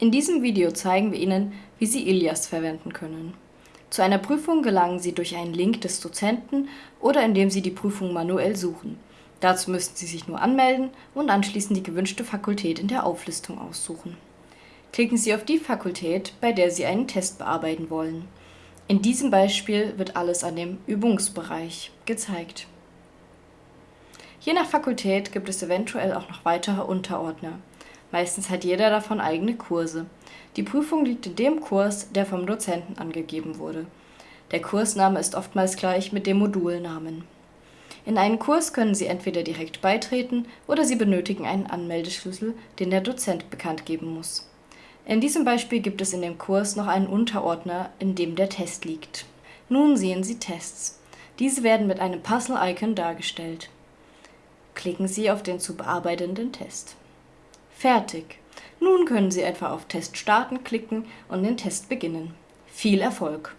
In diesem Video zeigen wir Ihnen, wie Sie Ilias verwenden können. Zu einer Prüfung gelangen Sie durch einen Link des Dozenten oder indem Sie die Prüfung manuell suchen. Dazu müssen Sie sich nur anmelden und anschließend die gewünschte Fakultät in der Auflistung aussuchen. Klicken Sie auf die Fakultät, bei der Sie einen Test bearbeiten wollen. In diesem Beispiel wird alles an dem Übungsbereich gezeigt. Je nach Fakultät gibt es eventuell auch noch weitere Unterordner. Meistens hat jeder davon eigene Kurse. Die Prüfung liegt in dem Kurs, der vom Dozenten angegeben wurde. Der Kursname ist oftmals gleich mit dem Modulnamen. In einen Kurs können Sie entweder direkt beitreten oder Sie benötigen einen Anmeldeschlüssel, den der Dozent bekannt geben muss. In diesem Beispiel gibt es in dem Kurs noch einen Unterordner, in dem der Test liegt. Nun sehen Sie Tests. Diese werden mit einem Puzzle-Icon dargestellt. Klicken Sie auf den zu bearbeitenden Test. Fertig! Nun können Sie etwa auf Test starten klicken und den Test beginnen. Viel Erfolg!